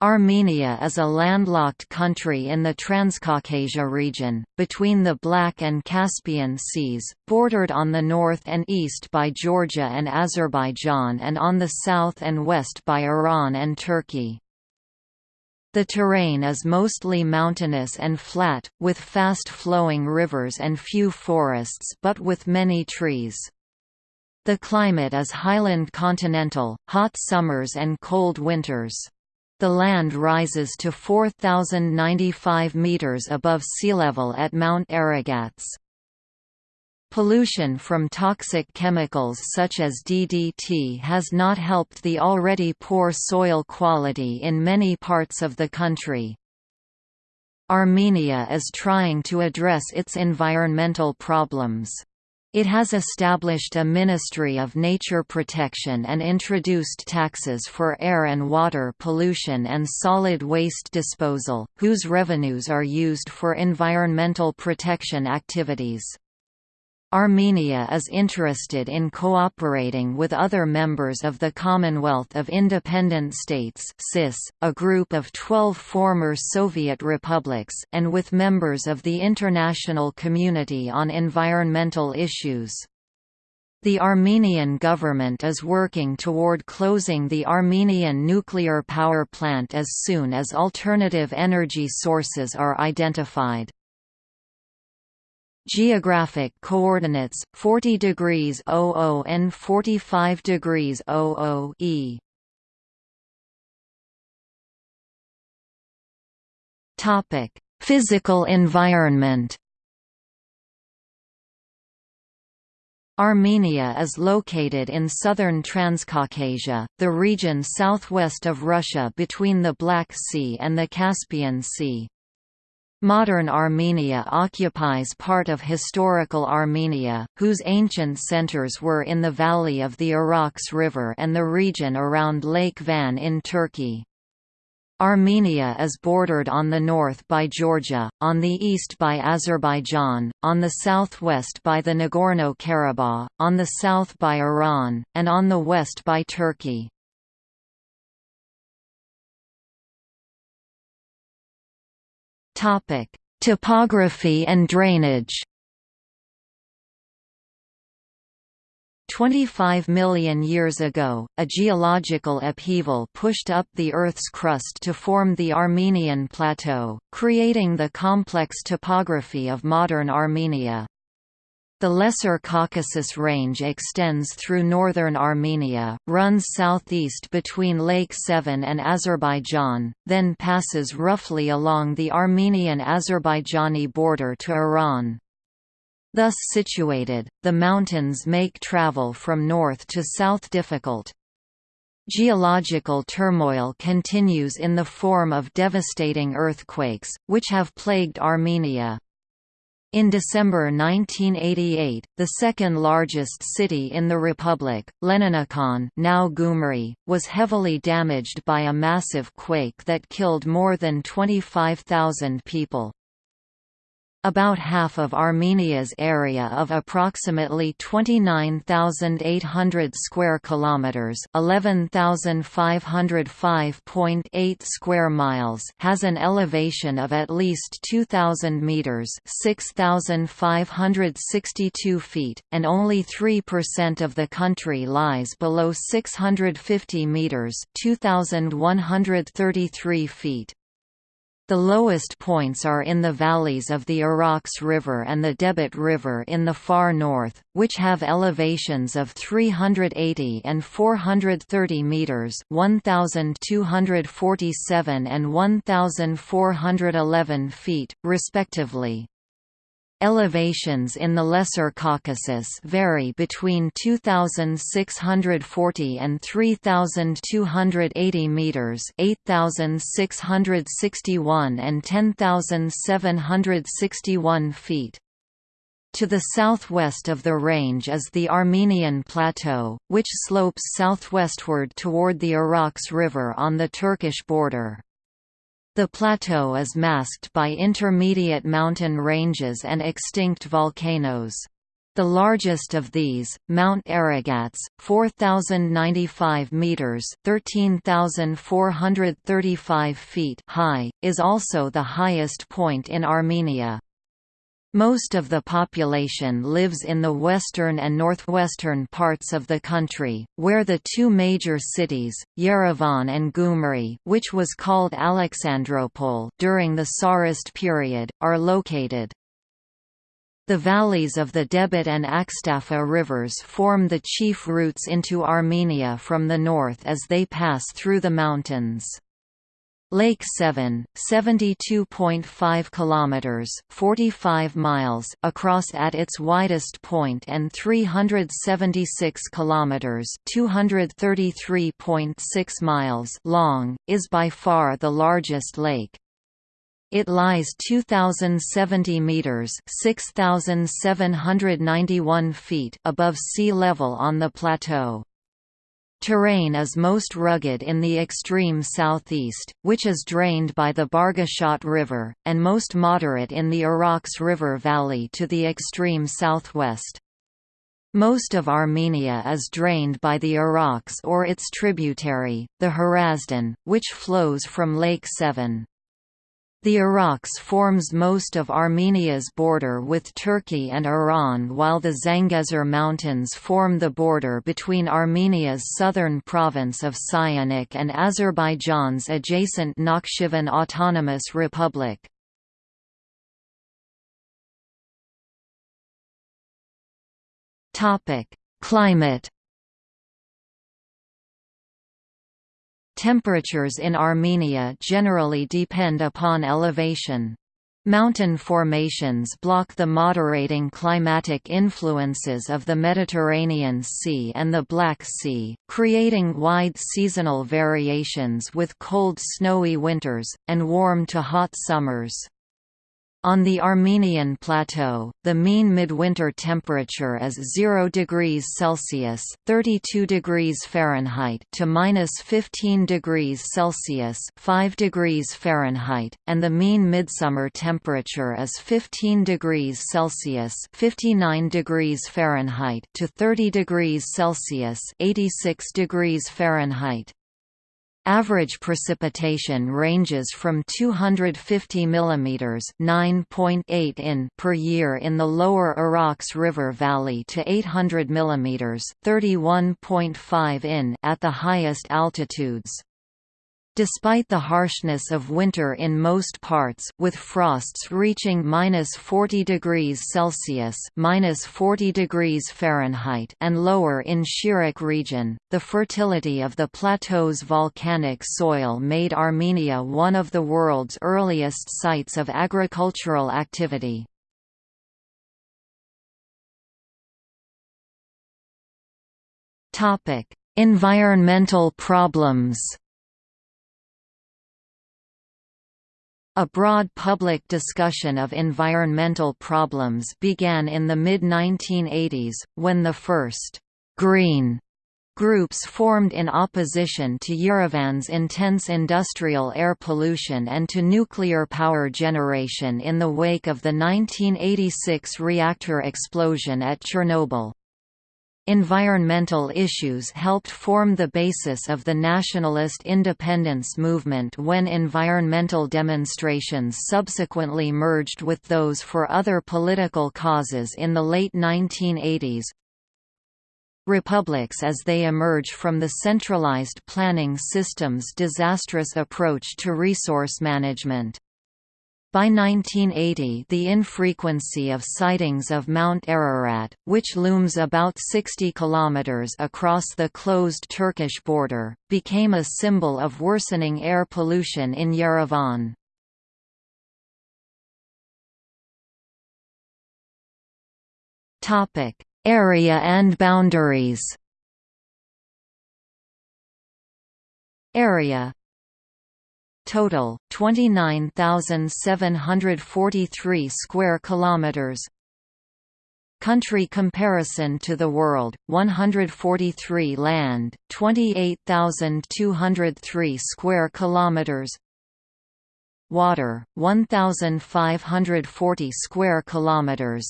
Armenia is a landlocked country in the Transcaucasia region, between the Black and Caspian Seas, bordered on the north and east by Georgia and Azerbaijan and on the south and west by Iran and Turkey. The terrain is mostly mountainous and flat, with fast-flowing rivers and few forests but with many trees. The climate is highland continental, hot summers and cold winters. The land rises to 4,095 meters above sea level at Mount Aragats. Pollution from toxic chemicals such as DDT has not helped the already poor soil quality in many parts of the country. Armenia is trying to address its environmental problems. It has established a Ministry of Nature Protection and introduced taxes for air and water pollution and solid waste disposal, whose revenues are used for environmental protection activities. Armenia is interested in cooperating with other members of the Commonwealth of Independent States a group of 12 former Soviet republics, and with members of the international community on environmental issues. The Armenian government is working toward closing the Armenian nuclear power plant as soon as alternative energy sources are identified. Geographic coordinates 40 degrees 00 and 45 degrees 00 E. Topic: Physical environment. Armenia is located in southern Transcaucasia, the region southwest of Russia between the Black Sea and the Caspian Sea. Modern Armenia occupies part of historical Armenia, whose ancient centers were in the valley of the Arax River and the region around Lake Van in Turkey. Armenia is bordered on the north by Georgia, on the east by Azerbaijan, on the southwest by the Nagorno-Karabakh, on the south by Iran, and on the west by Turkey. Topic: Topography and drainage. 25 million years ago, a geological upheaval pushed up the Earth's crust to form the Armenian Plateau, creating the complex topography of modern Armenia. The Lesser Caucasus Range extends through northern Armenia, runs southeast between Lake Sevan and Azerbaijan, then passes roughly along the Armenian-Azerbaijani border to Iran. Thus situated, the mountains make travel from north to south difficult. Geological turmoil continues in the form of devastating earthquakes, which have plagued Armenia. In December 1988, the second-largest city in the republic, Leninakan now Gyumri, was heavily damaged by a massive quake that killed more than 25,000 people. About half of Armenia's area of approximately 29,800 square kilometers, 11,505.8 square miles, has an elevation of at least 2,000 meters, 6,562 feet, and only 3% of the country lies below 650 meters, 2,133 feet. The lowest points are in the valleys of the Arax River and the Debed River in the far north, which have elevations of 380 and 430 meters, 1247 and 1411 feet, respectively. Elevations in the Lesser Caucasus vary between 2640 and 3280 meters, 8661 and 10761 feet. To the southwest of the range is the Armenian Plateau, which slopes southwestward toward the Arax River on the Turkish border. The plateau is masked by intermediate mountain ranges and extinct volcanoes. The largest of these, Mount Aragats, 4095 meters, 13435 feet high, is also the highest point in Armenia. Most of the population lives in the western and northwestern parts of the country, where the two major cities, Yerevan and Gyumri which was called Alexandropol during the Tsarist period, are located. The valleys of the Debed and Akstafa rivers form the chief routes into Armenia from the north as they pass through the mountains. Lake Sevan, 72.5 kilometers, 45 miles across at its widest point and 376 kilometers, 233.6 miles long, is by far the largest lake. It lies 2,070 meters (6,791 feet) above sea level on the plateau. Terrain is most rugged in the extreme southeast, which is drained by the Bargushat River, and most moderate in the Araks River valley to the extreme southwest. Most of Armenia is drained by the Araks or its tributary, the Hrazdan, which flows from Lake Sevan. The Araks forms most of Armenia's border with Turkey and Iran while the Zangezur Mountains form the border between Armenia's southern province of Syunik and Azerbaijan's adjacent Nakhchivan Autonomous Republic. Climate Temperatures in Armenia generally depend upon elevation. Mountain formations block the moderating climatic influences of the Mediterranean Sea and the Black Sea, creating wide seasonal variations with cold snowy winters, and warm to hot summers. On the Armenian plateau, the mean midwinter temperature is 0 degrees Celsius (32 degrees Fahrenheit) to minus 15 degrees Celsius (5 degrees Fahrenheit), and the mean midsummer temperature is 15 degrees Celsius (59 degrees Fahrenheit) to 30 degrees Celsius (86 degrees Fahrenheit). Average precipitation ranges from 250 mm (9.8 in) per year in the lower Araks River Valley to 800 mm (31.5 in) at the highest altitudes. Despite the harshness of winter in most parts, with frosts reaching minus 40 degrees Celsius minus 40 degrees Fahrenheit and lower in Shirak region, the fertility of the plateau's volcanic soil made Armenia one of the world's earliest sites of agricultural activity. Environmental problems A broad public discussion of environmental problems began in the mid-1980s, when the first «green» groups formed in opposition to Yerevan's intense industrial air pollution and to nuclear power generation in the wake of the 1986 reactor explosion at Chernobyl. Environmental issues helped form the basis of the nationalist independence movement when environmental demonstrations subsequently merged with those for other political causes in the late 1980s. Republics as they emerge from the centralized planning system's disastrous approach to resource management. By 1980 the infrequency of sightings of Mount Ararat, which looms about 60 kilometers across the closed Turkish border, became a symbol of worsening air pollution in Yerevan. Area and boundaries Area Total 29,743 square kilometers. Country comparison to the world 143 land 28,203 square kilometers Water 1,540 square kilometers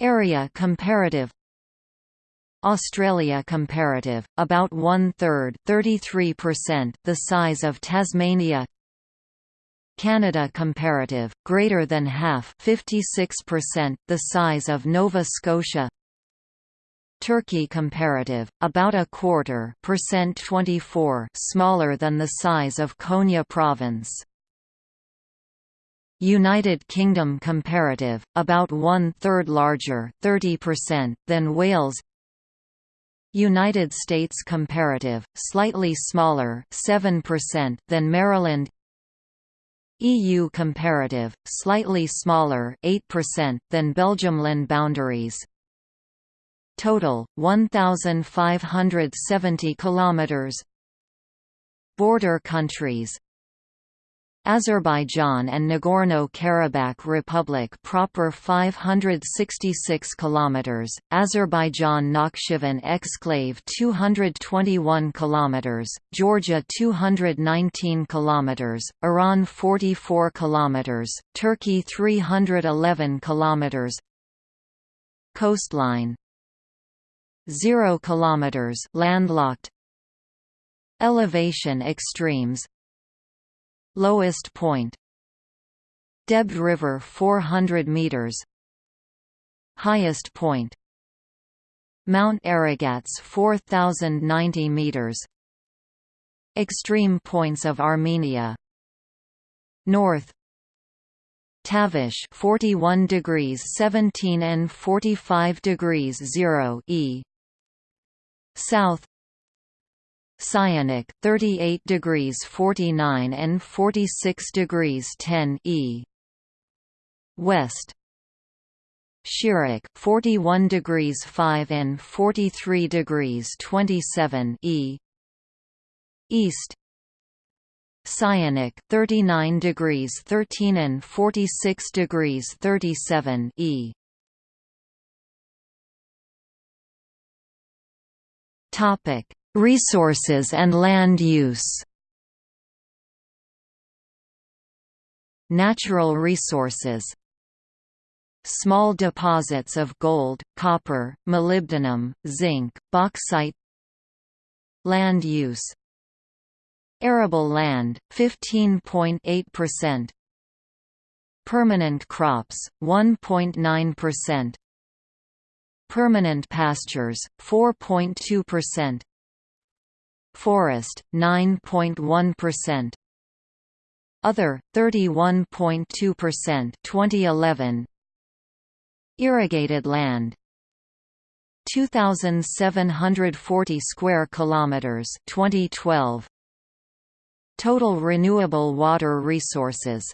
Area comparative Australia comparative, about one-third the size of Tasmania. Canada comparative, greater than half 56% the size of Nova Scotia. Turkey comparative, about a quarter percent 24 smaller than the size of Konya province. United Kingdom comparative, about one-third larger 30% than Wales United States comparative, slightly smaller 7% than Maryland. EU comparative, slightly smaller 8% than Belgiumland boundaries Total, 1,570 kilometers. Border countries Azerbaijan and Nagorno-Karabakh Republic proper 566 km, Azerbaijan Nakhchivan exclave 221 km, Georgia 219 km, Iran 44 km, Turkey 311 km Coastline. 0 km landlocked. Elevation extremes Lowest point. Deb River 400 meters. Highest point. Mount Aragats 4090 meters. Extreme points of Armenia. North. Tavush 41 degrees 17 and 45 degrees 0 E. South Syunik 38 degrees 49 and 46 degrees 10 E. West. Shirak 41 degrees 5 and 43 degrees 27 E. East. Syunik 39 degrees 13 and 46 degrees 37 E. Topic Resources and land use. Natural resources. Small deposits of gold, copper, molybdenum, zinc, bauxite. Land use. Arable land, 15.8% Permanent crops, 1.9% Permanent pastures, 4.2% Forest, 9.1%. Other, 31.2% 2011. Irrigated land 2740 square kilometers 2012 Total renewable water resources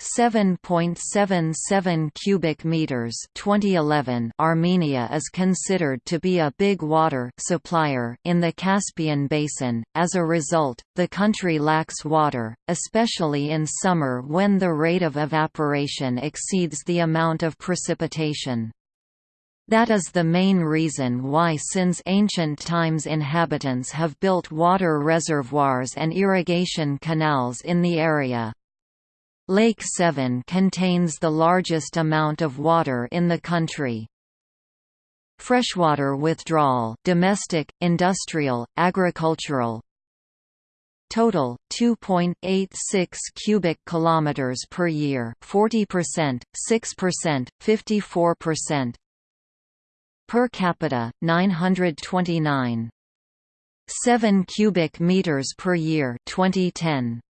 7.77 cubic meters 2011 Armenia is considered to be a big water supplier in the Caspian basin as a result the country lacks water especially in summer when the rate of evaporation exceeds the amount of precipitation that is the main reason why since ancient times inhabitants have built water reservoirs and irrigation canals in the area. Lake Sevan contains the largest amount of water in the country. Freshwater withdrawal domestic, industrial, agricultural. Total 2.86 cubic kilometers per year 40% 6% 54% Per capita 929 7 cubic meters per year 2010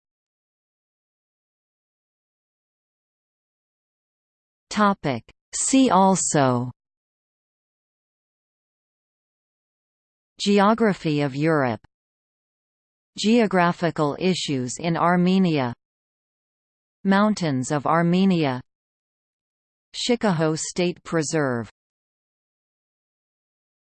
Topic. See also Geography of Europe Geographical issues in Armenia Mountains of Armenia Shikahogh State Preserve